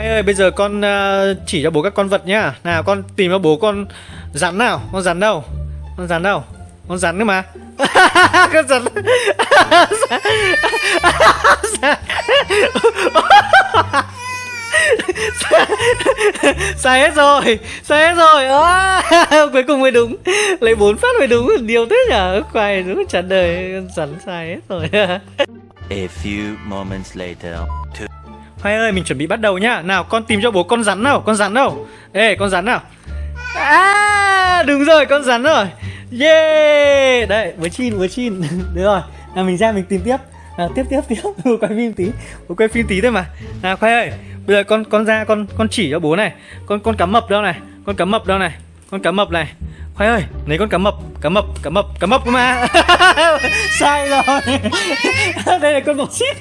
Anh ơi bây giờ con à, chỉ cho bố các con vật nhá. Nào con tìm cho bố con rắn nào. Con rắn đâu? Con rắn đâu? Con rắn nữa mà. Con rắn. Sai hết rồi. Sai hết rồi. À, cuối cùng mới đúng. Lấy bốn phát mới đúng. Điều thế nhở? Khoai đúng chán đời. Rắn sai hết rồi. A few moments later. Two khoai ơi, mình chuẩn bị bắt đầu nhá. Nào, con tìm cho bố con rắn nào, con rắn đâu ê, con rắn nào. À đúng rồi, con rắn rồi. Yeah đấy với chin với chin. Được rồi, nào mình ra mình tìm tiếp. Nào, tiếp tiếp tiếp. Bố quay phim tí, bố quay phim tí thôi mà. Nào, khoai ơi, bây giờ con con ra, con con chỉ cho bố này. Con con cá mập đâu này? Con cá mập đâu này? Con cá mập này. Khoai ơi, lấy con cá mập cá mập cá mập cá mập cơ mà. Sai rồi. Đây là con bọ xít